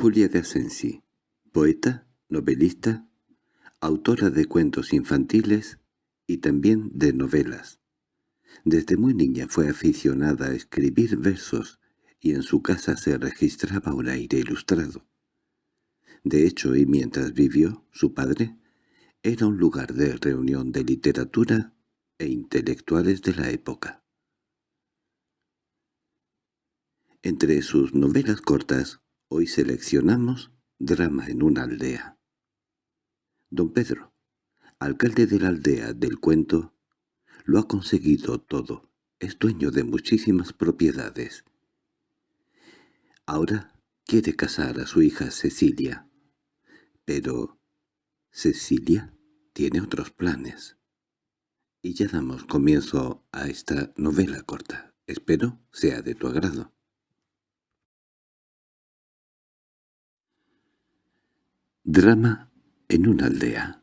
Julia de Asensi, poeta, novelista, autora de cuentos infantiles y también de novelas. Desde muy niña fue aficionada a escribir versos y en su casa se registraba un aire ilustrado. De hecho, y mientras vivió, su padre era un lugar de reunión de literatura e intelectuales de la época. Entre sus novelas cortas, hoy seleccionamos Drama en una aldea. Don Pedro, alcalde de la aldea del cuento, lo ha conseguido todo, es dueño de muchísimas propiedades. Ahora quiere casar a su hija Cecilia. Pero Cecilia tiene otros planes. Y ya damos comienzo a esta novela corta. Espero sea de tu agrado. Drama en una aldea.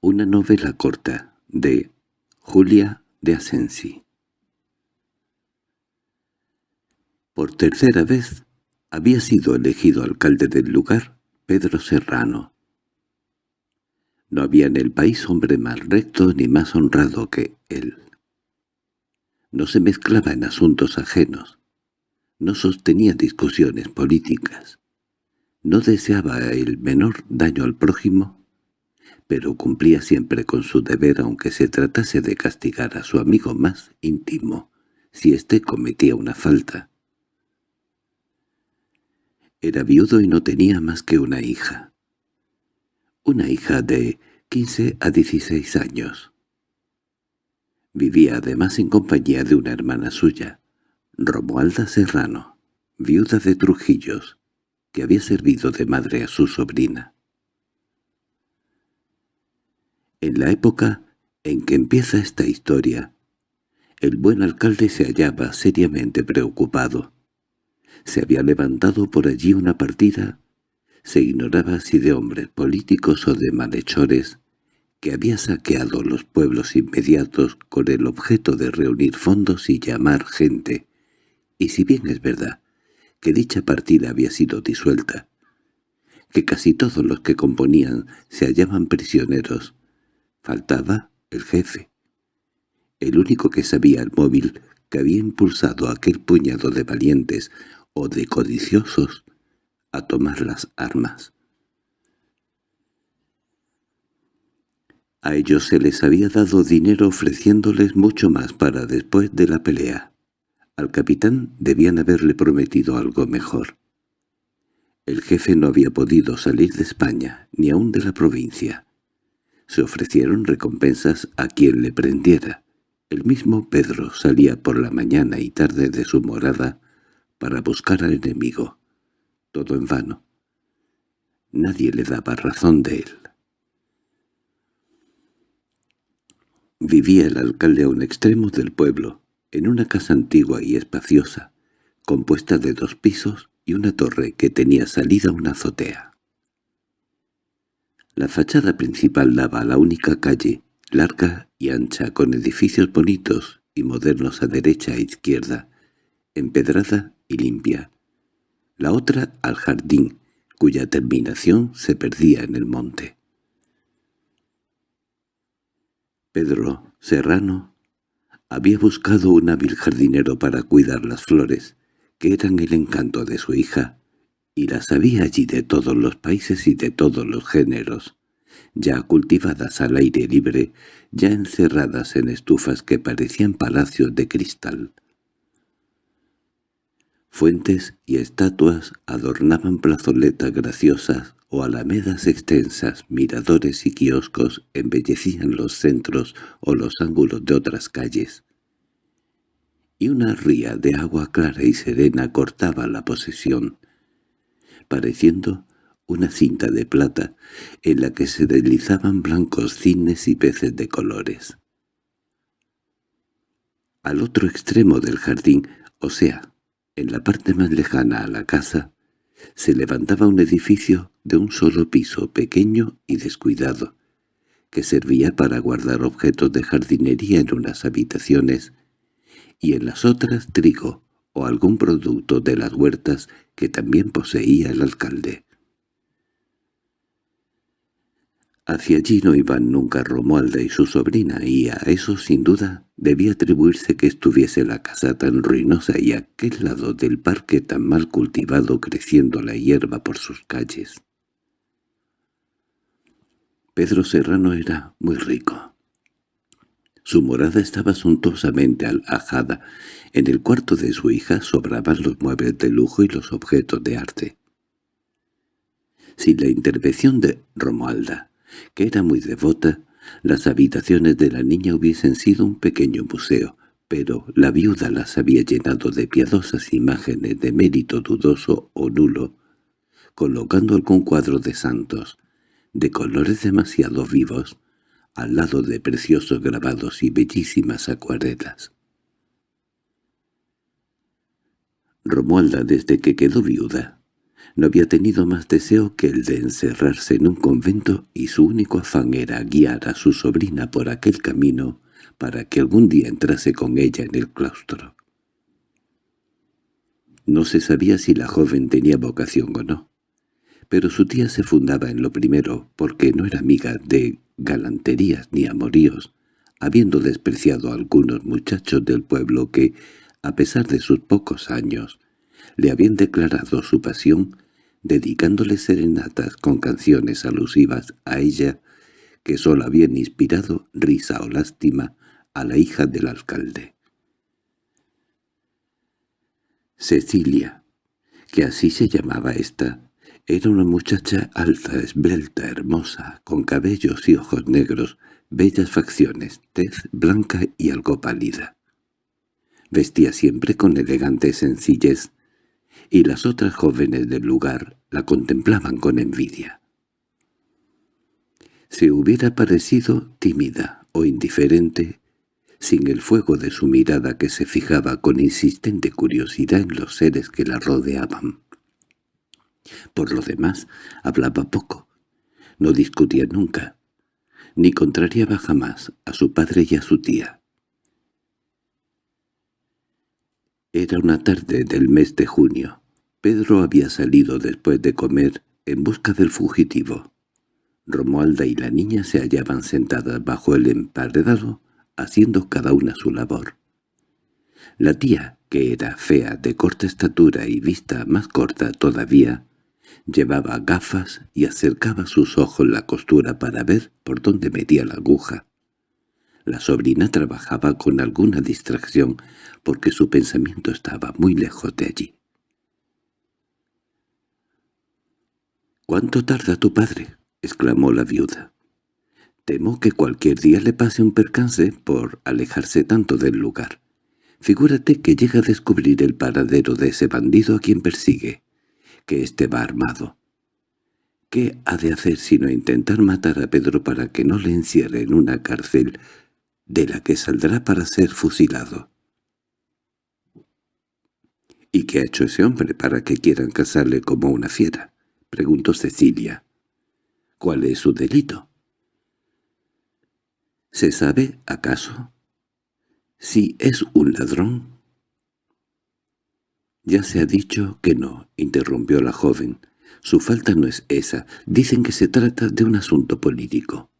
Una novela corta de Julia de Asensi. Por tercera vez había sido elegido alcalde del lugar Pedro Serrano. No había en el país hombre más recto ni más honrado que él. No se mezclaba en asuntos ajenos. No sostenía discusiones políticas. No deseaba el menor daño al prójimo, pero cumplía siempre con su deber aunque se tratase de castigar a su amigo más íntimo si éste cometía una falta. Era viudo y no tenía más que una hija. Una hija de 15 a 16 años. Vivía además en compañía de una hermana suya, Romualda Serrano, viuda de Trujillos, que había servido de madre a su sobrina. En la época en que empieza esta historia, el buen alcalde se hallaba seriamente preocupado. Se había levantado por allí una partida, se ignoraba si de hombres políticos o de malhechores, que había saqueado los pueblos inmediatos con el objeto de reunir fondos y llamar gente, y si bien es verdad que dicha partida había sido disuelta, que casi todos los que componían se hallaban prisioneros, faltaba el jefe, el único que sabía el móvil que había impulsado a aquel puñado de valientes o de codiciosos a tomar las armas. A ellos se les había dado dinero ofreciéndoles mucho más para después de la pelea. Al capitán debían haberle prometido algo mejor. El jefe no había podido salir de España, ni aun de la provincia. Se ofrecieron recompensas a quien le prendiera. El mismo Pedro salía por la mañana y tarde de su morada para buscar al enemigo. Todo en vano. Nadie le daba razón de él. Vivía el alcalde a un extremo del pueblo, en una casa antigua y espaciosa, compuesta de dos pisos y una torre que tenía salida una azotea. La fachada principal daba a la única calle, larga y ancha, con edificios bonitos y modernos a derecha e izquierda, empedrada y limpia. La otra al jardín, cuya terminación se perdía en el monte. Pedro Serrano había buscado un hábil jardinero para cuidar las flores, que eran el encanto de su hija, y las había allí de todos los países y de todos los géneros, ya cultivadas al aire libre, ya encerradas en estufas que parecían palacios de cristal. Fuentes y estatuas adornaban plazoletas graciosas o alamedas extensas, miradores y kioscos embellecían los centros o los ángulos de otras calles. Y una ría de agua clara y serena cortaba la posesión, pareciendo una cinta de plata en la que se deslizaban blancos cines y peces de colores. Al otro extremo del jardín, o sea, en la parte más lejana a la casa, se levantaba un edificio de un solo piso pequeño y descuidado, que servía para guardar objetos de jardinería en unas habitaciones y en las otras trigo, o algún producto de las huertas que también poseía el alcalde. Hacia allí no iban nunca Romualda y su sobrina, y a eso sin duda debía atribuirse que estuviese la casa tan ruinosa y aquel lado del parque tan mal cultivado creciendo la hierba por sus calles. Pedro Serrano era muy rico. Su morada estaba suntuosamente alajada. En el cuarto de su hija sobraban los muebles de lujo y los objetos de arte. Sin la intervención de Romualda, que era muy devota, las habitaciones de la niña hubiesen sido un pequeño museo, pero la viuda las había llenado de piadosas imágenes de mérito dudoso o nulo, colocando algún cuadro de santos, de colores demasiado vivos, al lado de preciosos grabados y bellísimas acuarelas. Romualda, desde que quedó viuda, no había tenido más deseo que el de encerrarse en un convento y su único afán era guiar a su sobrina por aquel camino para que algún día entrase con ella en el claustro. No se sabía si la joven tenía vocación o no, pero su tía se fundaba en lo primero porque no era amiga de galanterías ni amoríos, habiendo despreciado a algunos muchachos del pueblo que, a pesar de sus pocos años, le habían declarado su pasión dedicándole serenatas con canciones alusivas a ella que sólo habían inspirado risa o lástima a la hija del alcalde. Cecilia, que así se llamaba esta, era una muchacha alta, esbelta, hermosa, con cabellos y ojos negros, bellas facciones, tez blanca y algo pálida. Vestía siempre con elegante sencillez, y las otras jóvenes del lugar la contemplaban con envidia. Si hubiera parecido tímida o indiferente, sin el fuego de su mirada que se fijaba con insistente curiosidad en los seres que la rodeaban. Por lo demás, hablaba poco, no discutía nunca, ni contrariaba jamás a su padre y a su tía. Era una tarde del mes de junio. Pedro había salido después de comer en busca del fugitivo. Romualda y la niña se hallaban sentadas bajo el emparedado, haciendo cada una su labor. La tía, que era fea, de corta estatura y vista más corta todavía, llevaba gafas y acercaba sus ojos la costura para ver por dónde metía la aguja. La sobrina trabajaba con alguna distracción porque su pensamiento estaba muy lejos de allí. —¿Cuánto tarda tu padre? —exclamó la viuda. —Temo que cualquier día le pase un percance por alejarse tanto del lugar. Figúrate que llega a descubrir el paradero de ese bandido a quien persigue, que éste va armado. ¿Qué ha de hacer sino intentar matar a Pedro para que no le encierre en una cárcel de la que saldrá para ser fusilado. —¿Y qué ha hecho ese hombre para que quieran casarle como una fiera? —preguntó Cecilia. —¿Cuál es su delito? —¿Se sabe, acaso? —¿Si es un ladrón? —Ya se ha dicho que no —interrumpió la joven—. Su falta no es esa. Dicen que se trata de un asunto político.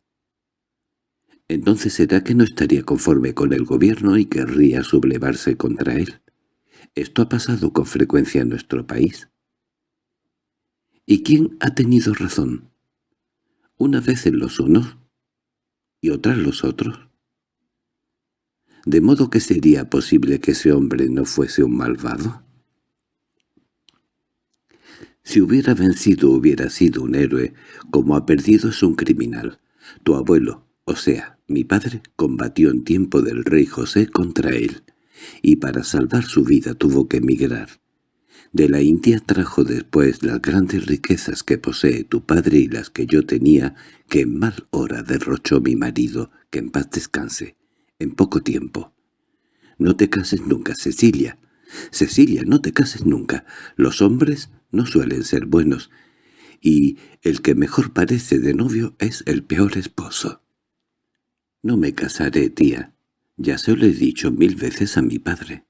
Entonces será que no estaría conforme con el gobierno y querría sublevarse contra él. Esto ha pasado con frecuencia en nuestro país. ¿Y quién ha tenido razón? Una vez en los unos y otra en los otros. ¿De modo que sería posible que ese hombre no fuese un malvado? Si hubiera vencido hubiera sido un héroe, como ha perdido es un criminal. Tu abuelo, o sea, mi padre combatió en tiempo del rey José contra él, y para salvar su vida tuvo que emigrar. De la India trajo después las grandes riquezas que posee tu padre y las que yo tenía, que en mal hora derrochó mi marido, que en paz descanse, en poco tiempo. No te cases nunca, Cecilia. Cecilia, no te cases nunca. Los hombres no suelen ser buenos, y el que mejor parece de novio es el peor esposo. No me casaré, tía. Ya se lo he dicho mil veces a mi padre.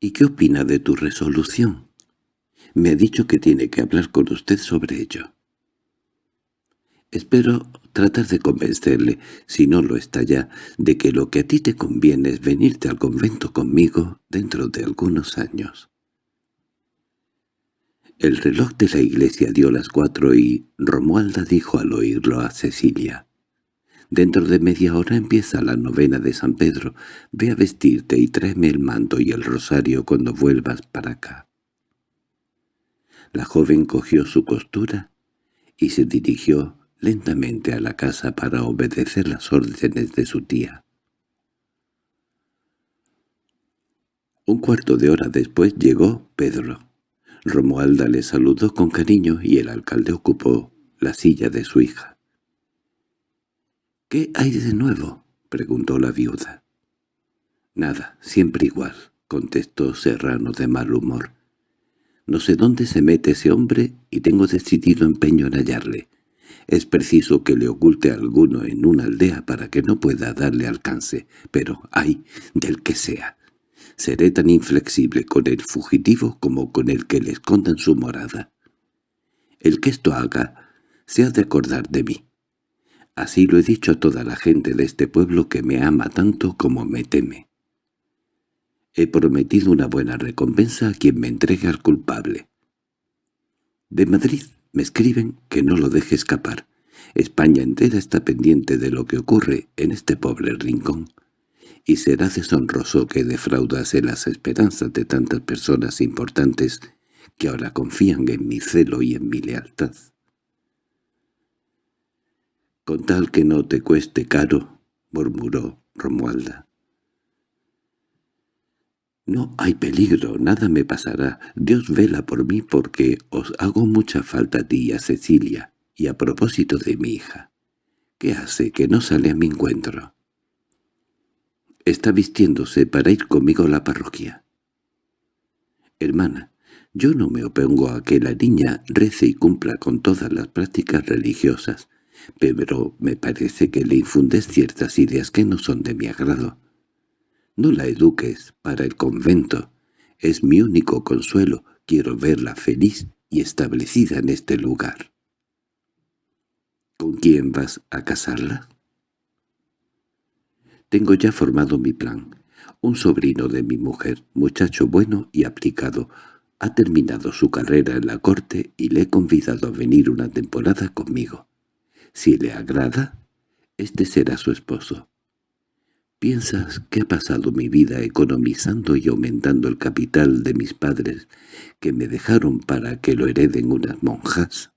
—¿Y qué opina de tu resolución? Me ha dicho que tiene que hablar con usted sobre ello. Espero tratar de convencerle, si no lo está ya, de que lo que a ti te conviene es venirte al convento conmigo dentro de algunos años. El reloj de la iglesia dio las cuatro y Romualda dijo al oírlo a Cecilia. «Dentro de media hora empieza la novena de San Pedro. Ve a vestirte y tráeme el manto y el rosario cuando vuelvas para acá». La joven cogió su costura y se dirigió lentamente a la casa para obedecer las órdenes de su tía. Un cuarto de hora después llegó Pedro. Romualda le saludó con cariño y el alcalde ocupó la silla de su hija. —¿Qué hay de nuevo? —preguntó la viuda. —Nada, siempre igual —contestó Serrano de mal humor. No sé dónde se mete ese hombre y tengo decidido empeño en hallarle. Es preciso que le oculte a alguno en una aldea para que no pueda darle alcance, pero ¡ay! del que sea. Seré tan inflexible con el fugitivo como con el que le escondan su morada. El que esto haga se ha de acordar de mí. Así lo he dicho a toda la gente de este pueblo que me ama tanto como me teme. He prometido una buena recompensa a quien me entregue al culpable. De Madrid me escriben que no lo deje escapar. España entera está pendiente de lo que ocurre en este pobre rincón. Y será deshonroso que defraudase las esperanzas de tantas personas importantes que ahora confían en mi celo y en mi lealtad. «Con tal que no te cueste caro», murmuró Romualda. No hay peligro, nada me pasará. Dios vela por mí porque os hago mucha falta a ti y a Cecilia. Y a propósito de mi hija. ¿Qué hace que no sale a mi encuentro? Está vistiéndose para ir conmigo a la parroquia. Hermana, yo no me opongo a que la niña rece y cumpla con todas las prácticas religiosas, pero me parece que le infundes ciertas ideas que no son de mi agrado. No la eduques para el convento. Es mi único consuelo. Quiero verla feliz y establecida en este lugar. ¿Con quién vas a casarla? Tengo ya formado mi plan. Un sobrino de mi mujer, muchacho bueno y aplicado, ha terminado su carrera en la corte y le he convidado a venir una temporada conmigo. Si le agrada, este será su esposo. ¿Piensas que he pasado mi vida economizando y aumentando el capital de mis padres que me dejaron para que lo hereden unas monjas?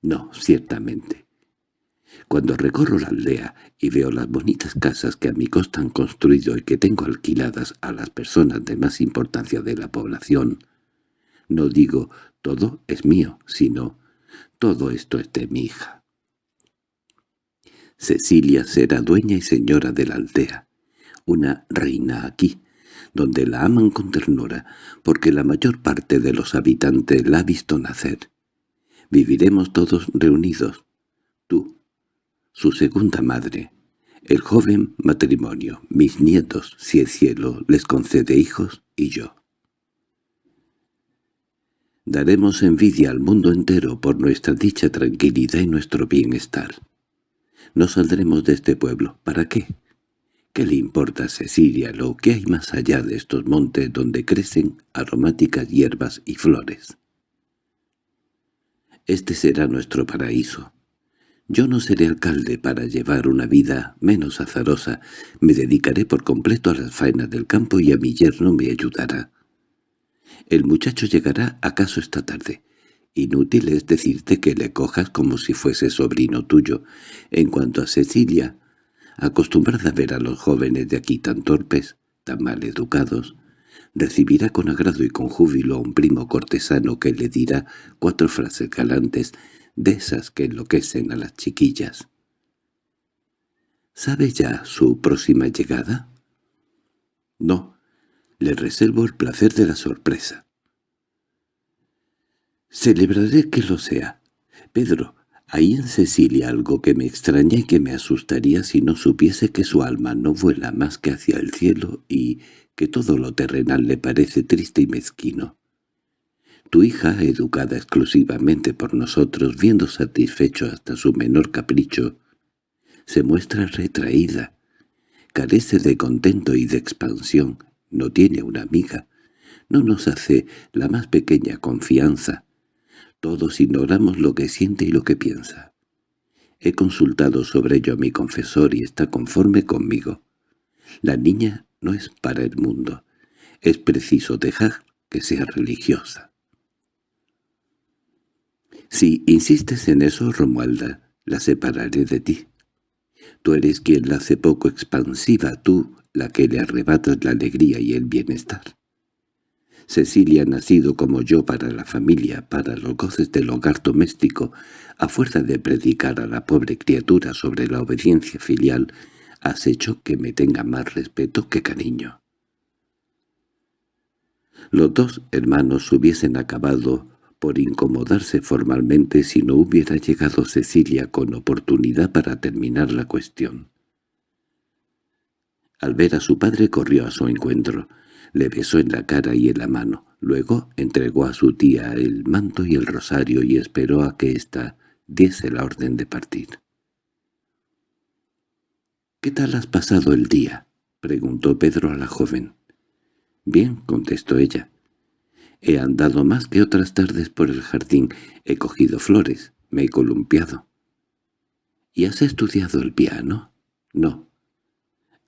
No, ciertamente. Cuando recorro la aldea y veo las bonitas casas que a mi costa han construido y que tengo alquiladas a las personas de más importancia de la población, no digo todo es mío, sino todo esto es de mi hija. Cecilia será dueña y señora de la aldea, una reina aquí, donde la aman con ternura, porque la mayor parte de los habitantes la ha visto nacer. Viviremos todos reunidos, tú, su segunda madre, el joven matrimonio, mis nietos, si el cielo les concede hijos, y yo. Daremos envidia al mundo entero por nuestra dicha tranquilidad y nuestro bienestar. No saldremos de este pueblo. ¿Para qué? ¿Qué le importa a Cecilia lo que hay más allá de estos montes donde crecen aromáticas hierbas y flores? Este será nuestro paraíso. Yo no seré alcalde para llevar una vida menos azarosa. Me dedicaré por completo a las faenas del campo y a mi yerno me ayudará. El muchacho llegará acaso esta tarde. Inútil es decirte que le cojas como si fuese sobrino tuyo. En cuanto a Cecilia, acostumbrada a ver a los jóvenes de aquí tan torpes, tan mal educados, recibirá con agrado y con júbilo a un primo cortesano que le dirá cuatro frases galantes de esas que enloquecen a las chiquillas. ¿Sabe ya su próxima llegada? No, le reservo el placer de la sorpresa. Celebraré que lo sea. Pedro, hay en Cecilia algo que me extraña y que me asustaría si no supiese que su alma no vuela más que hacia el cielo y que todo lo terrenal le parece triste y mezquino. Tu hija, educada exclusivamente por nosotros, viendo satisfecho hasta su menor capricho, se muestra retraída, carece de contento y de expansión, no tiene una amiga, no nos hace la más pequeña confianza. Todos ignoramos lo que siente y lo que piensa. He consultado sobre ello a mi confesor y está conforme conmigo. La niña no es para el mundo. Es preciso dejar que sea religiosa. Si insistes en eso, Romualda, la separaré de ti. Tú eres quien la hace poco expansiva, tú la que le arrebatas la alegría y el bienestar. Cecilia nacido como yo para la familia, para los goces del hogar doméstico, a fuerza de predicar a la pobre criatura sobre la obediencia filial, has hecho que me tenga más respeto que cariño. Los dos hermanos hubiesen acabado por incomodarse formalmente si no hubiera llegado Cecilia con oportunidad para terminar la cuestión. Al ver a su padre corrió a su encuentro, le besó en la cara y en la mano, luego entregó a su tía el manto y el rosario y esperó a que ésta diese la orden de partir. —¿Qué tal has pasado el día? —preguntó Pedro a la joven. —Bien —contestó ella. He andado más que otras tardes por el jardín, he cogido flores, me he columpiado. —¿Y has estudiado el piano? —No.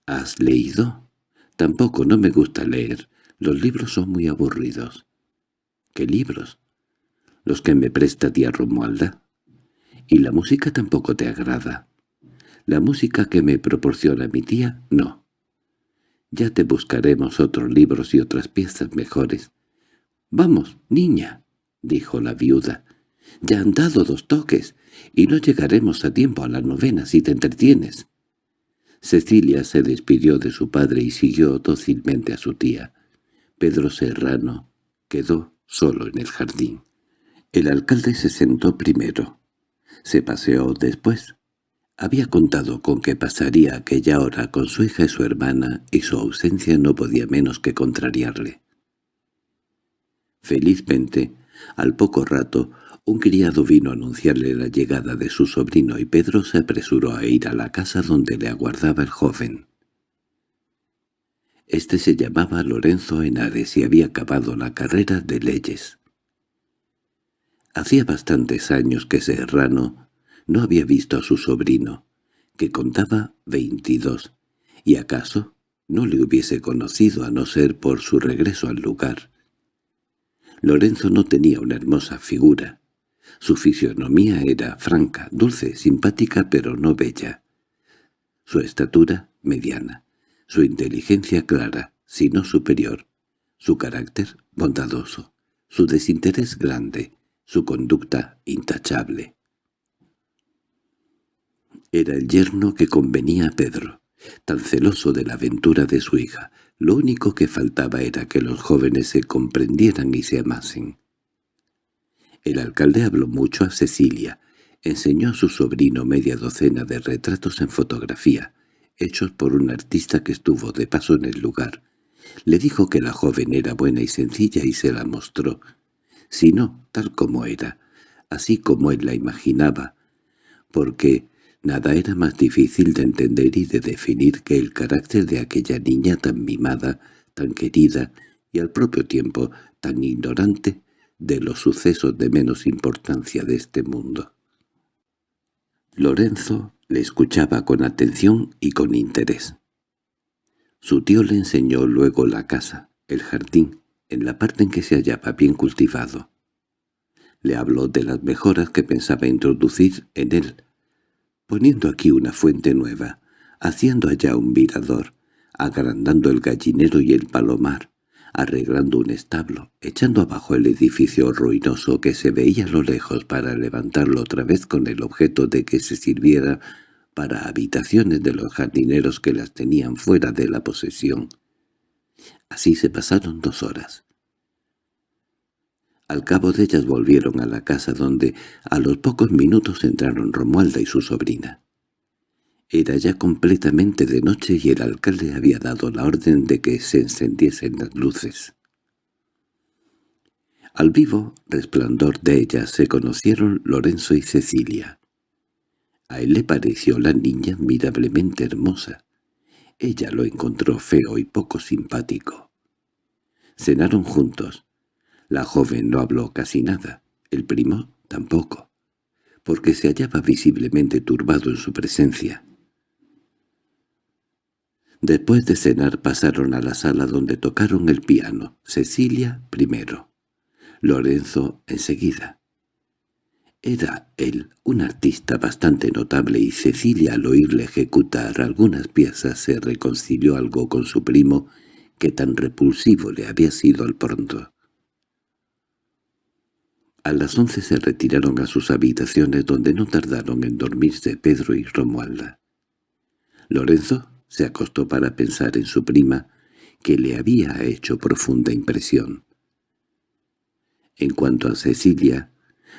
—¿Has leído? —Tampoco, no me gusta leer. Los libros son muy aburridos. —¿Qué libros? —Los que me presta tía Romualda. —¿Y la música tampoco te agrada? —La música que me proporciona mi tía, no. Ya te buscaremos otros libros y otras piezas mejores. —Vamos, niña —dijo la viuda—, ya han dado dos toques, y no llegaremos a tiempo a la novena si te entretienes. Cecilia se despidió de su padre y siguió dócilmente a su tía. Pedro Serrano quedó solo en el jardín. El alcalde se sentó primero. Se paseó después. Había contado con que pasaría aquella hora con su hija y su hermana, y su ausencia no podía menos que contrariarle. Felizmente, al poco rato, un criado vino a anunciarle la llegada de su sobrino y Pedro se apresuró a ir a la casa donde le aguardaba el joven. Este se llamaba Lorenzo Henares y había acabado la carrera de leyes. Hacía bastantes años que Serrano no había visto a su sobrino, que contaba veintidós, y acaso no le hubiese conocido a no ser por su regreso al lugar. Lorenzo no tenía una hermosa figura. Su fisionomía era franca, dulce, simpática, pero no bella. Su estatura, mediana. Su inteligencia clara, si no superior. Su carácter, bondadoso. Su desinterés grande. Su conducta, intachable. Era el yerno que convenía a Pedro, tan celoso de la aventura de su hija, lo único que faltaba era que los jóvenes se comprendieran y se amasen. El alcalde habló mucho a Cecilia, enseñó a su sobrino media docena de retratos en fotografía, hechos por un artista que estuvo de paso en el lugar. Le dijo que la joven era buena y sencilla y se la mostró, si no, tal como era, así como él la imaginaba, porque Nada era más difícil de entender y de definir que el carácter de aquella niña tan mimada, tan querida y al propio tiempo tan ignorante de los sucesos de menos importancia de este mundo. Lorenzo le escuchaba con atención y con interés. Su tío le enseñó luego la casa, el jardín, en la parte en que se hallaba bien cultivado. Le habló de las mejoras que pensaba introducir en él, poniendo aquí una fuente nueva, haciendo allá un virador, agrandando el gallinero y el palomar, arreglando un establo, echando abajo el edificio ruinoso que se veía a lo lejos para levantarlo otra vez con el objeto de que se sirviera para habitaciones de los jardineros que las tenían fuera de la posesión. Así se pasaron dos horas. Al cabo de ellas volvieron a la casa donde a los pocos minutos entraron Romualda y su sobrina. Era ya completamente de noche y el alcalde había dado la orden de que se encendiesen las luces. Al vivo resplandor de ellas se conocieron Lorenzo y Cecilia. A él le pareció la niña admirablemente hermosa. Ella lo encontró feo y poco simpático. Cenaron juntos. La joven no habló casi nada, el primo tampoco, porque se hallaba visiblemente turbado en su presencia. Después de cenar pasaron a la sala donde tocaron el piano, Cecilia primero. Lorenzo enseguida. Era él un artista bastante notable y Cecilia al oírle ejecutar algunas piezas se reconcilió algo con su primo que tan repulsivo le había sido al pronto. A las once se retiraron a sus habitaciones donde no tardaron en dormirse Pedro y Romualda. Lorenzo se acostó para pensar en su prima, que le había hecho profunda impresión. En cuanto a Cecilia,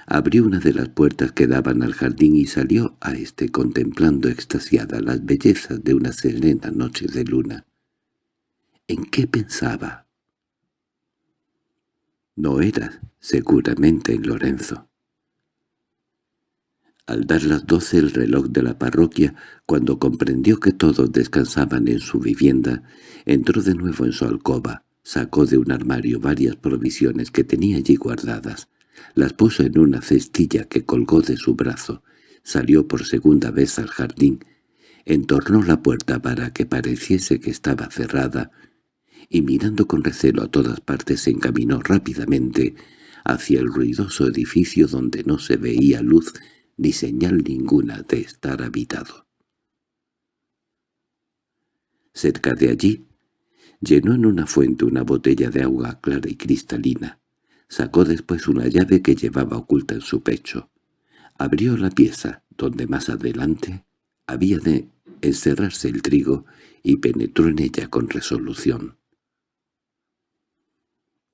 abrió una de las puertas que daban al jardín y salió a éste contemplando extasiada las bellezas de una serena noche de luna. ¿En qué pensaba? No era seguramente en Lorenzo. Al dar las doce el reloj de la parroquia, cuando comprendió que todos descansaban en su vivienda, entró de nuevo en su alcoba, Sacó de un armario varias provisiones que tenía allí guardadas, las puso en una cestilla que colgó de su brazo, salió por segunda vez al jardín, entornó la puerta para que pareciese que estaba cerrada, y mirando con recelo a todas partes se encaminó rápidamente hacia el ruidoso edificio donde no se veía luz ni señal ninguna de estar habitado. Cerca de allí Llenó en una fuente una botella de agua clara y cristalina. Sacó después una llave que llevaba oculta en su pecho. Abrió la pieza, donde más adelante había de encerrarse el trigo, y penetró en ella con resolución.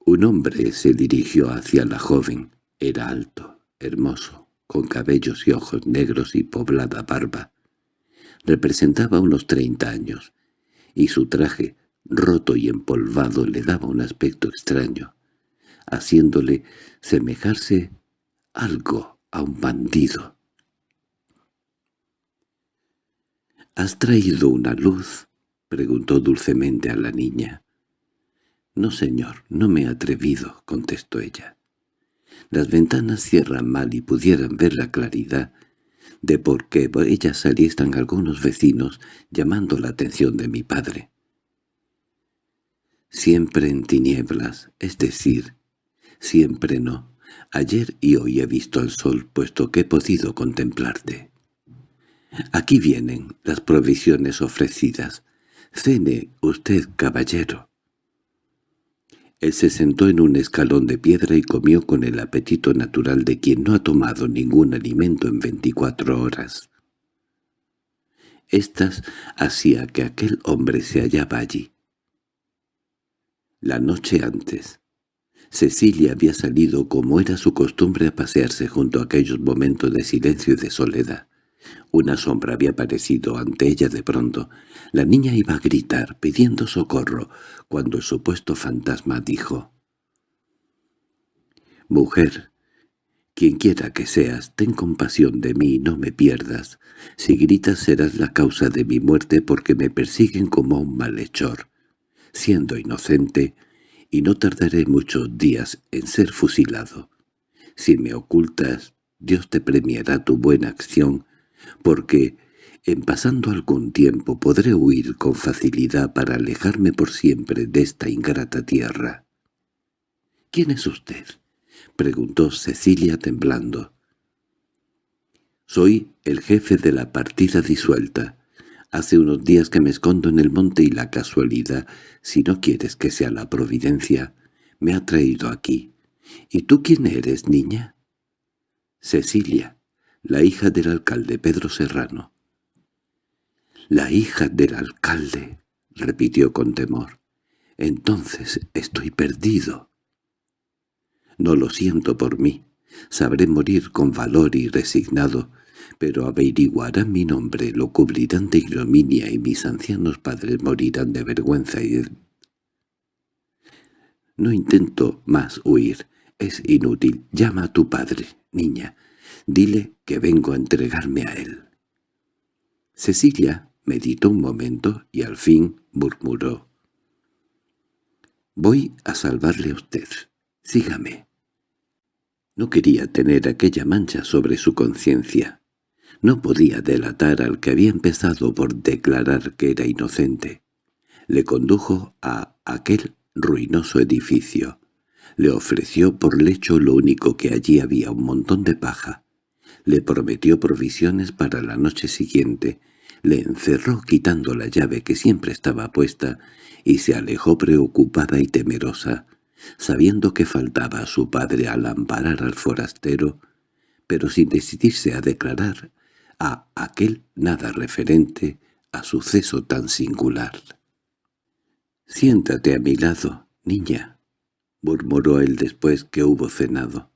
Un hombre se dirigió hacia la joven. Era alto, hermoso, con cabellos y ojos negros y poblada barba. Representaba unos treinta años, y su traje, roto y empolvado, le daba un aspecto extraño, haciéndole semejarse algo a un bandido. —¿Has traído una luz? —preguntó dulcemente a la niña. —No, señor, no me he atrevido —contestó ella. Las ventanas cierran mal y pudieran ver la claridad de por qué ellas saliesen algunos vecinos llamando la atención de mi padre siempre en tinieblas, es decir, siempre no. Ayer y hoy he visto al sol, puesto que he podido contemplarte. Aquí vienen las provisiones ofrecidas. Cene usted, caballero. Él se sentó en un escalón de piedra y comió con el apetito natural de quien no ha tomado ningún alimento en veinticuatro horas. Estas hacía que aquel hombre se hallaba allí, la noche antes, Cecilia había salido como era su costumbre a pasearse junto a aquellos momentos de silencio y de soledad. Una sombra había aparecido ante ella de pronto. La niña iba a gritar, pidiendo socorro, cuando el supuesto fantasma dijo «Mujer, quien quiera que seas, ten compasión de mí y no me pierdas. Si gritas serás la causa de mi muerte porque me persiguen como un malhechor siendo inocente, y no tardaré muchos días en ser fusilado. Si me ocultas, Dios te premiará tu buena acción, porque en pasando algún tiempo podré huir con facilidad para alejarme por siempre de esta ingrata tierra. —¿Quién es usted? —preguntó Cecilia temblando. —Soy el jefe de la partida disuelta. Hace unos días que me escondo en el monte y la casualidad, si no quieres que sea la providencia, me ha traído aquí. ¿Y tú quién eres, niña? Cecilia, la hija del alcalde Pedro Serrano. «La hija del alcalde», repitió con temor. «Entonces estoy perdido». «No lo siento por mí. Sabré morir con valor y resignado, pero averiguarán mi nombre, lo cubrirán de ignominia y mis ancianos padres morirán de vergüenza y No intento más huir, es inútil. Llama a tu padre, niña. Dile que vengo a entregarme a él. Cecilia meditó un momento y al fin murmuró. «Voy a salvarle a usted. Sígame». No quería tener aquella mancha sobre su conciencia. No podía delatar al que había empezado por declarar que era inocente. Le condujo a aquel ruinoso edificio. Le ofreció por lecho lo único que allí había, un montón de paja. Le prometió provisiones para la noche siguiente. Le encerró quitando la llave que siempre estaba puesta y se alejó preocupada y temerosa sabiendo que faltaba a su padre al amparar al forastero, pero sin decidirse a declarar a aquel nada referente a suceso tan singular. «Siéntate a mi lado, niña», murmuró él después que hubo cenado.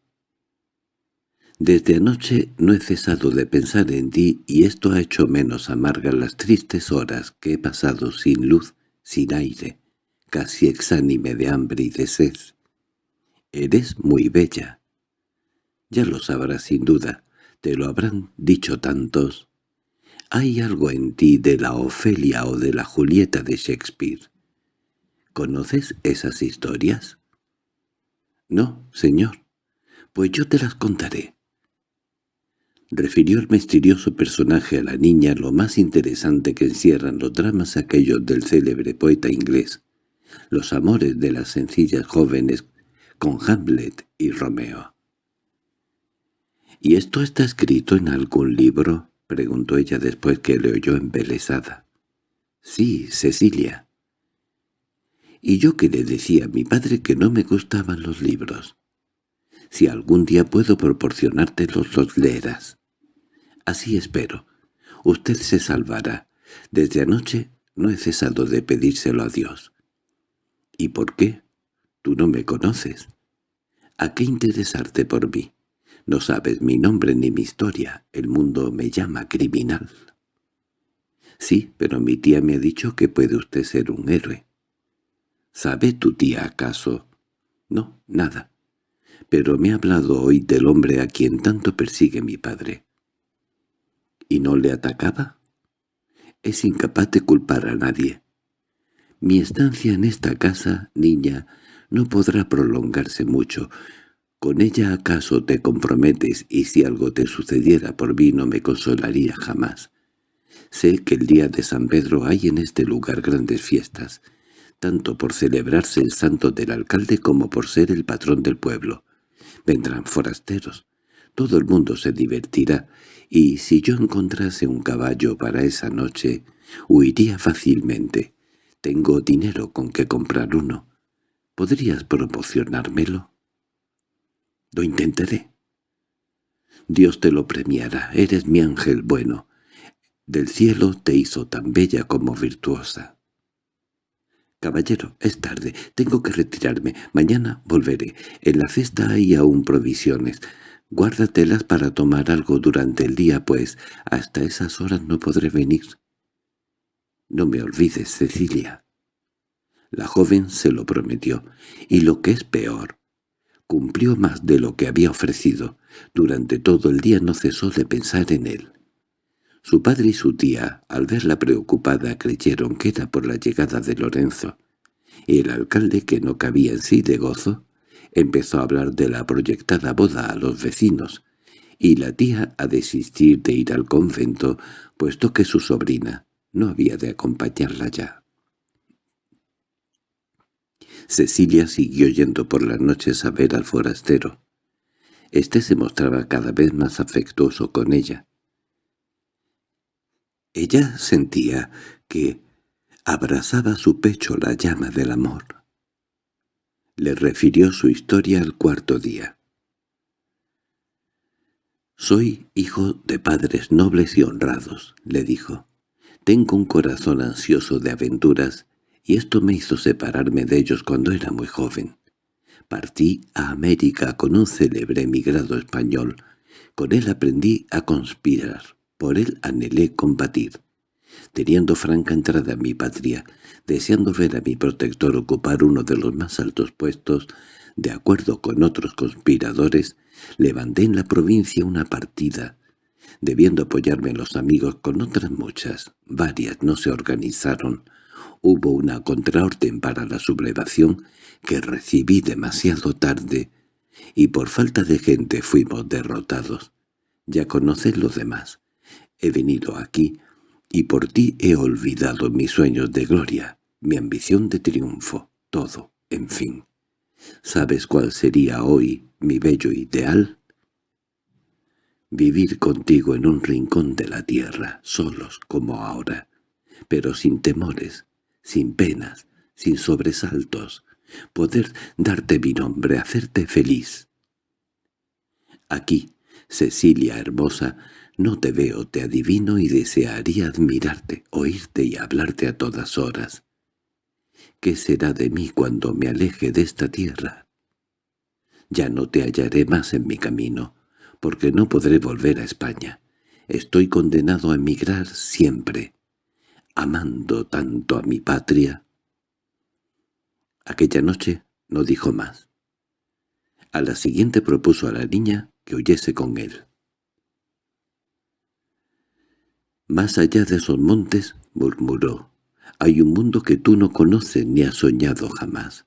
«Desde anoche no he cesado de pensar en ti y esto ha hecho menos amargas las tristes horas que he pasado sin luz, sin aire, casi exánime de hambre y de sed. Eres muy bella. Ya lo sabrás sin duda, te lo habrán dicho tantos. Hay algo en ti de la Ofelia o de la Julieta de Shakespeare. ¿Conoces esas historias? No, señor. Pues yo te las contaré. Refirió el misterioso personaje a la niña lo más interesante que encierran los dramas aquellos del célebre poeta inglés, los amores de las sencillas jóvenes con Hamlet y Romeo. —¿Y esto está escrito en algún libro? —preguntó ella después que le oyó embelesada. —Sí, Cecilia. Y yo que le decía a mi padre que no me gustaban los libros. Si algún día puedo proporcionártelos, los leerás. Así espero. Usted se salvará. Desde anoche no he cesado de pedírselo a Dios. —¿Y por qué? Tú no me conoces. ¿A qué interesarte por mí? No sabes mi nombre ni mi historia. El mundo me llama criminal. Sí, pero mi tía me ha dicho que puede usted ser un héroe. ¿Sabe tu tía acaso? No, nada. Pero me ha hablado hoy del hombre a quien tanto persigue mi padre. ¿Y no le atacaba? Es incapaz de culpar a nadie. Mi estancia en esta casa, niña, no podrá prolongarse mucho. Con ella acaso te comprometes y si algo te sucediera por mí no me consolaría jamás. Sé que el día de San Pedro hay en este lugar grandes fiestas, tanto por celebrarse el santo del alcalde como por ser el patrón del pueblo. Vendrán forasteros. Todo el mundo se divertirá, y si yo encontrase un caballo para esa noche, huiría fácilmente. Tengo dinero con que comprar uno. ¿Podrías proporcionármelo? Lo intentaré. Dios te lo premiará, eres mi ángel bueno. Del cielo te hizo tan bella como virtuosa. Caballero, es tarde, tengo que retirarme. Mañana volveré. En la cesta hay aún provisiones. Guárdatelas para tomar algo durante el día, pues hasta esas horas no podré venir. No me olvides, Cecilia. La joven se lo prometió, y lo que es peor, cumplió más de lo que había ofrecido. Durante todo el día no cesó de pensar en él. Su padre y su tía, al verla preocupada, creyeron que era por la llegada de Lorenzo, y el alcalde, que no cabía en sí de gozo, empezó a hablar de la proyectada boda a los vecinos, y la tía a desistir de ir al convento, puesto que su sobrina no había de acompañarla ya. Cecilia siguió yendo por las noches a ver al forastero. Este se mostraba cada vez más afectuoso con ella. Ella sentía que abrazaba su pecho la llama del amor. Le refirió su historia al cuarto día. «Soy hijo de padres nobles y honrados», le dijo. «Tengo un corazón ansioso de aventuras y esto me hizo separarme de ellos cuando era muy joven. Partí a América con un célebre emigrado español. Con él aprendí a conspirar, por él anhelé combatir. Teniendo franca entrada a mi patria, deseando ver a mi protector ocupar uno de los más altos puestos, de acuerdo con otros conspiradores, levanté en la provincia una partida, debiendo apoyarme en los amigos con otras muchas, varias no se organizaron. Hubo una contraorden para la sublevación que recibí demasiado tarde, y por falta de gente fuimos derrotados. Ya conoces lo demás. He venido aquí, y por ti he olvidado mis sueños de gloria, mi ambición de triunfo, todo, en fin. ¿Sabes cuál sería hoy mi bello ideal? Vivir contigo en un rincón de la tierra, solos como ahora, pero sin temores, sin penas, sin sobresaltos, poder darte mi nombre, hacerte feliz. Aquí, Cecilia hermosa, no te veo, te adivino y desearía admirarte, oírte y hablarte a todas horas. ¿Qué será de mí cuando me aleje de esta tierra? Ya no te hallaré más en mi camino, porque no podré volver a España. Estoy condenado a emigrar siempre, amando tanto a mi patria. Aquella noche no dijo más. A la siguiente propuso a la niña que huyese con él. «Más allá de esos montes», murmuró, «hay un mundo que tú no conoces ni has soñado jamás.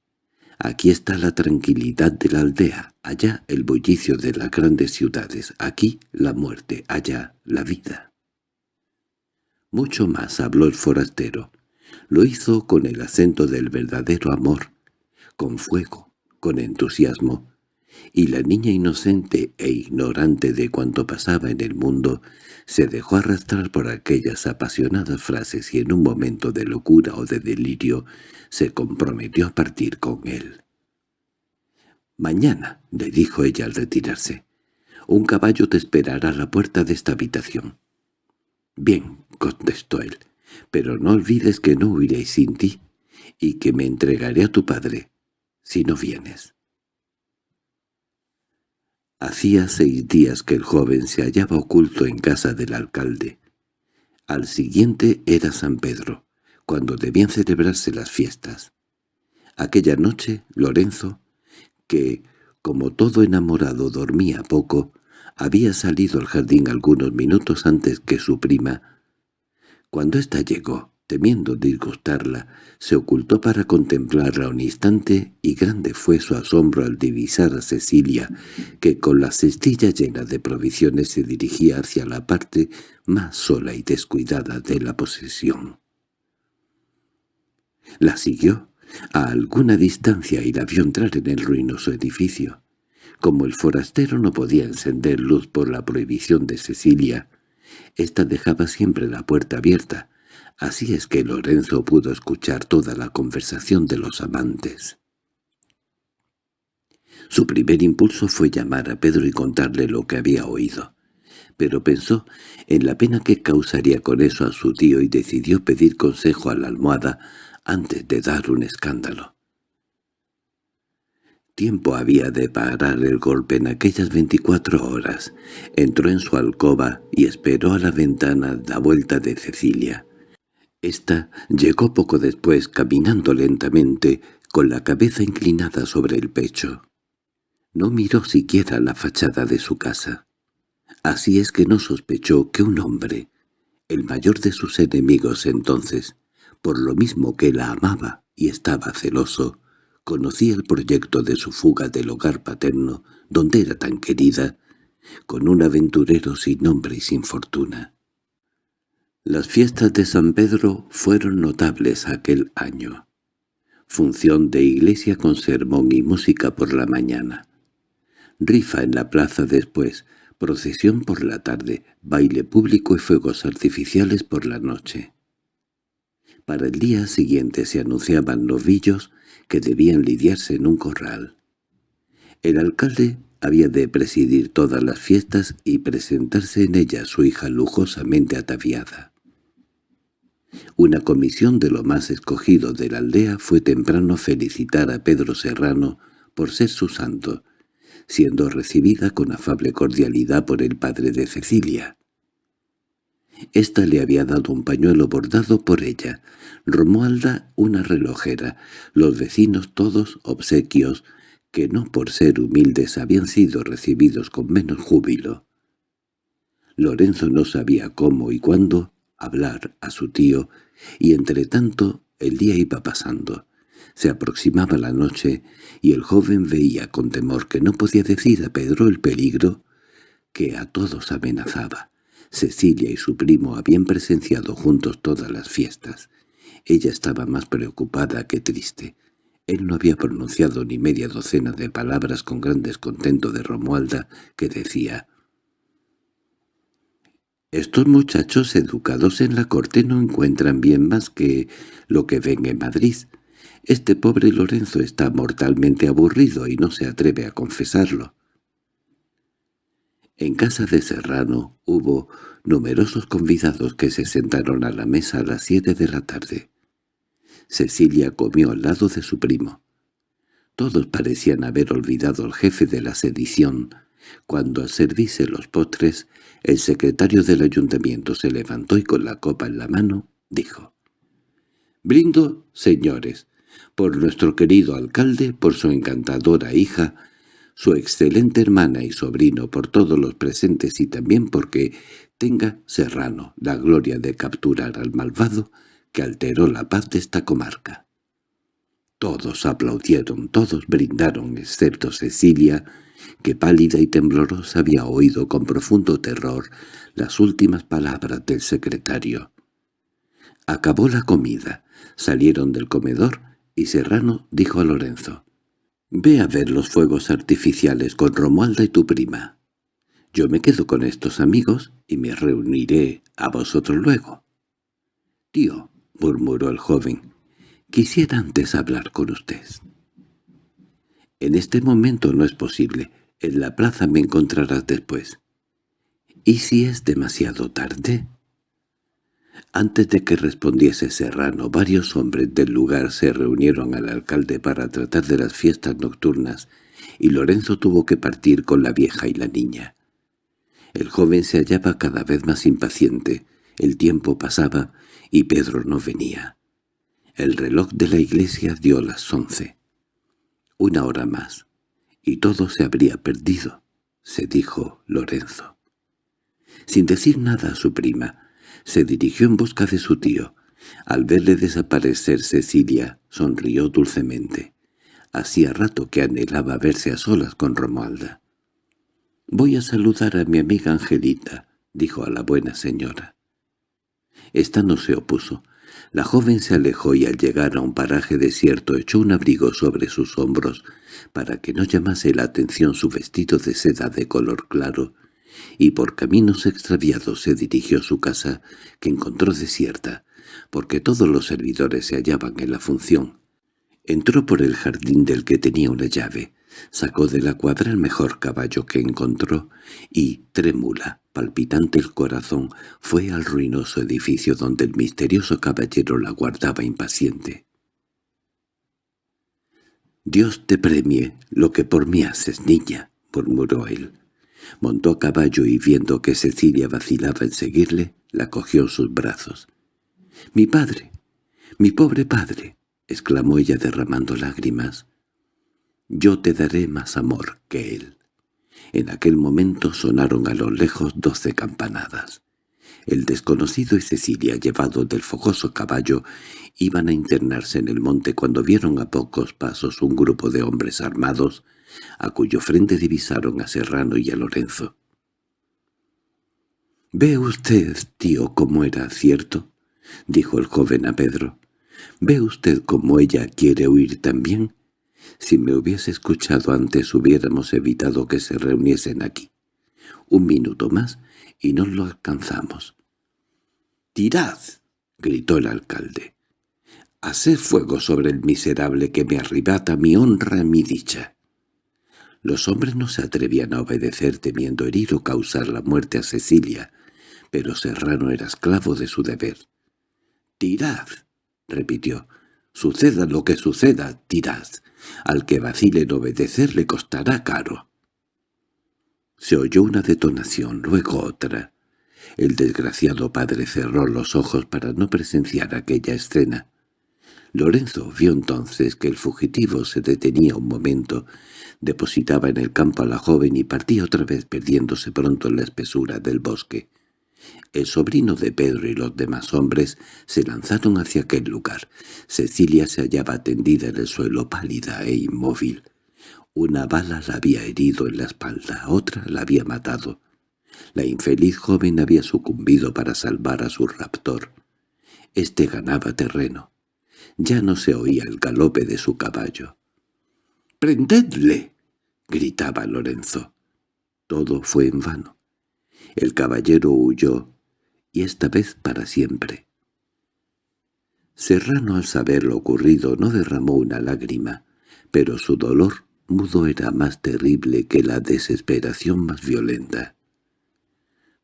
Aquí está la tranquilidad de la aldea, allá el bullicio de las grandes ciudades, aquí la muerte, allá la vida». Mucho más habló el forastero. Lo hizo con el acento del verdadero amor, con fuego, con entusiasmo, y la niña inocente e ignorante de cuanto pasaba en el mundo se dejó arrastrar por aquellas apasionadas frases y en un momento de locura o de delirio se comprometió a partir con él. «Mañana», le dijo ella al retirarse, «un caballo te esperará a la puerta de esta habitación». «Bien», contestó él, «pero no olvides que no huiré sin ti y que me entregaré a tu padre si no vienes». Hacía seis días que el joven se hallaba oculto en casa del alcalde. Al siguiente era San Pedro, cuando debían celebrarse las fiestas. Aquella noche Lorenzo, que, como todo enamorado dormía poco, había salido al jardín algunos minutos antes que su prima. Cuando ésta llegó, temiendo disgustarla, se ocultó para contemplarla un instante y grande fue su asombro al divisar a Cecilia, que con la cestilla llena de provisiones se dirigía hacia la parte más sola y descuidada de la posesión. La siguió a alguna distancia y la vio entrar en el ruinoso edificio. Como el forastero no podía encender luz por la prohibición de Cecilia, ésta dejaba siempre la puerta abierta, Así es que Lorenzo pudo escuchar toda la conversación de los amantes. Su primer impulso fue llamar a Pedro y contarle lo que había oído, pero pensó en la pena que causaría con eso a su tío y decidió pedir consejo a la almohada antes de dar un escándalo. Tiempo había de parar el golpe en aquellas veinticuatro horas. Entró en su alcoba y esperó a la ventana la vuelta de Cecilia. Esta llegó poco después caminando lentamente, con la cabeza inclinada sobre el pecho. No miró siquiera la fachada de su casa. Así es que no sospechó que un hombre, el mayor de sus enemigos entonces, por lo mismo que la amaba y estaba celoso, conocía el proyecto de su fuga del hogar paterno, donde era tan querida, con un aventurero sin nombre y sin fortuna. Las fiestas de San Pedro fueron notables aquel año. Función de iglesia con sermón y música por la mañana. Rifa en la plaza después, procesión por la tarde, baile público y fuegos artificiales por la noche. Para el día siguiente se anunciaban novillos que debían lidiarse en un corral. El alcalde había de presidir todas las fiestas y presentarse en ellas su hija lujosamente ataviada. Una comisión de lo más escogido de la aldea fue temprano felicitar a Pedro Serrano por ser su santo, siendo recibida con afable cordialidad por el padre de Cecilia. Esta le había dado un pañuelo bordado por ella, Romualda una relojera, los vecinos todos obsequios, que no por ser humildes habían sido recibidos con menos júbilo. Lorenzo no sabía cómo y cuándo hablar a su tío, y entre tanto el día iba pasando. Se aproximaba la noche, y el joven veía con temor que no podía decir a Pedro el peligro que a todos amenazaba. Cecilia y su primo habían presenciado juntos todas las fiestas. Ella estaba más preocupada que triste. Él no había pronunciado ni media docena de palabras con gran descontento de Romualda, que decía «Estos muchachos educados en la corte no encuentran bien más que lo que ven en Madrid. Este pobre Lorenzo está mortalmente aburrido y no se atreve a confesarlo». En casa de Serrano hubo numerosos convidados que se sentaron a la mesa a las siete de la tarde. Cecilia comió al lado de su primo. Todos parecían haber olvidado al jefe de la sedición. Cuando al servirse los postres, el secretario del ayuntamiento se levantó y con la copa en la mano dijo «Brindo, señores, por nuestro querido alcalde, por su encantadora hija, su excelente hermana y sobrino por todos los presentes y también porque tenga Serrano la gloria de capturar al malvado alteró la paz de esta comarca. Todos aplaudieron, todos brindaron, excepto Cecilia, que pálida y temblorosa había oído con profundo terror las últimas palabras del secretario. Acabó la comida, salieron del comedor y Serrano dijo a Lorenzo, Ve a ver los fuegos artificiales con Romualda y tu prima. Yo me quedo con estos amigos y me reuniré a vosotros luego. Tío, murmuró el joven, quisiera antes hablar con usted. En este momento no es posible. En la plaza me encontrarás después. ¿Y si es demasiado tarde? Antes de que respondiese Serrano, varios hombres del lugar se reunieron al alcalde para tratar de las fiestas nocturnas, y Lorenzo tuvo que partir con la vieja y la niña. El joven se hallaba cada vez más impaciente, el tiempo pasaba y Pedro no venía. El reloj de la iglesia dio las once. Una hora más, y todo se habría perdido, se dijo Lorenzo. Sin decir nada a su prima, se dirigió en busca de su tío. Al verle desaparecer Cecilia, sonrió dulcemente. Hacía rato que anhelaba verse a solas con Romualda. «Voy a saludar a mi amiga Angelita», dijo a la buena señora. Esta no se opuso. La joven se alejó y al llegar a un paraje desierto echó un abrigo sobre sus hombros para que no llamase la atención su vestido de seda de color claro y por caminos extraviados se dirigió a su casa, que encontró desierta, porque todos los servidores se hallaban en la función. Entró por el jardín del que tenía una llave, sacó de la cuadra el mejor caballo que encontró y, trémula, palpitante el corazón, fue al ruinoso edificio donde el misterioso caballero la guardaba impaciente. «Dios te premie lo que por mí haces, niña», murmuró él. Montó a caballo y viendo que Cecilia vacilaba en seguirle, la cogió en sus brazos. —¡Mi padre! ¡Mi pobre padre! —exclamó ella derramando lágrimas. —Yo te daré más amor que él. En aquel momento sonaron a lo lejos doce campanadas. El desconocido y Cecilia, llevados del fogoso caballo, iban a internarse en el monte cuando vieron a pocos pasos un grupo de hombres armados a cuyo frente divisaron a Serrano y a Lorenzo. —¿Ve usted, tío, cómo era cierto? —dijo el joven a Pedro. —¿Ve usted cómo ella quiere huir también? Si me hubiese escuchado antes hubiéramos evitado que se reuniesen aquí. Un minuto más y no lo alcanzamos. —¡Tirad! —gritó el alcalde. —Haced fuego sobre el miserable que me arrebata mi honra y mi dicha. Los hombres no se atrevían a obedecer temiendo herir o causar la muerte a Cecilia, pero Serrano era esclavo de su deber. «¡Tirad!» repitió. «Suceda lo que suceda, tirad. Al que vacile en obedecer le costará caro. Se oyó una detonación, luego otra. El desgraciado padre cerró los ojos para no presenciar aquella escena. Lorenzo vio entonces que el fugitivo se detenía un momento, depositaba en el campo a la joven y partía otra vez perdiéndose pronto en la espesura del bosque. El sobrino de Pedro y los demás hombres se lanzaron hacia aquel lugar. Cecilia se hallaba tendida en el suelo pálida e inmóvil. Una bala la había herido en la espalda, otra la había matado. La infeliz joven había sucumbido para salvar a su raptor. Este ganaba terreno. Ya no se oía el galope de su caballo. —¡Prendedle! —gritaba Lorenzo. Todo fue en vano. El caballero huyó, y esta vez para siempre. Serrano al saber lo ocurrido no derramó una lágrima, pero su dolor mudo era más terrible que la desesperación más violenta.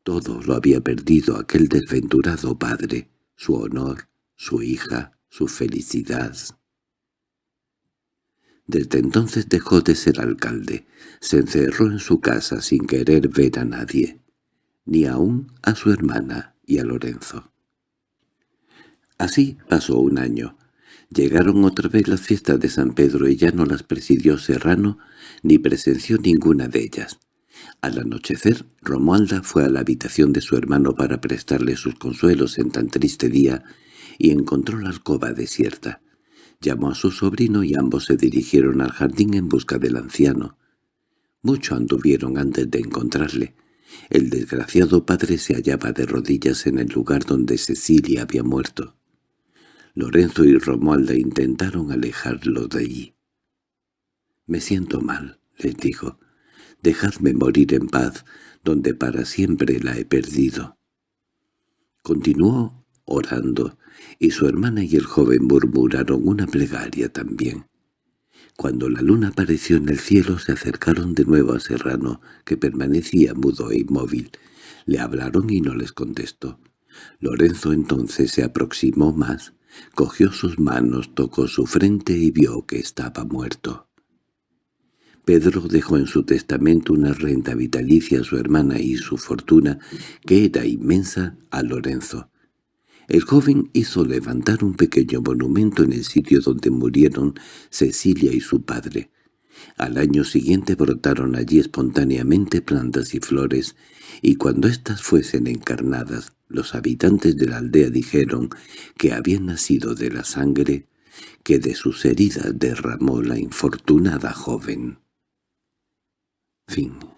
Todo lo había perdido aquel desventurado padre, su honor, su hija, su felicidad. Desde entonces dejó de ser alcalde, se encerró en su casa sin querer ver a nadie, ni aun a su hermana y a Lorenzo. Así pasó un año. Llegaron otra vez las fiestas de San Pedro y ya no las presidió Serrano ni presenció ninguna de ellas. Al anochecer, Romualda fue a la habitación de su hermano para prestarle sus consuelos en tan triste día y encontró la alcoba desierta. Llamó a su sobrino y ambos se dirigieron al jardín en busca del anciano. Mucho anduvieron antes de encontrarle. El desgraciado padre se hallaba de rodillas en el lugar donde Cecilia había muerto. Lorenzo y Romualda intentaron alejarlo de allí. «Me siento mal», les dijo. Dejadme morir en paz, donde para siempre la he perdido. Continuó orando, y su hermana y el joven murmuraron una plegaria también. Cuando la luna apareció en el cielo se acercaron de nuevo a Serrano, que permanecía mudo e inmóvil. Le hablaron y no les contestó. Lorenzo entonces se aproximó más, cogió sus manos, tocó su frente y vio que estaba muerto. Pedro dejó en su testamento una renta vitalicia a su hermana y su fortuna, que era inmensa, a Lorenzo. El joven hizo levantar un pequeño monumento en el sitio donde murieron Cecilia y su padre. Al año siguiente brotaron allí espontáneamente plantas y flores, y cuando éstas fuesen encarnadas, los habitantes de la aldea dijeron que habían nacido de la sangre que de sus heridas derramó la infortunada joven. Fin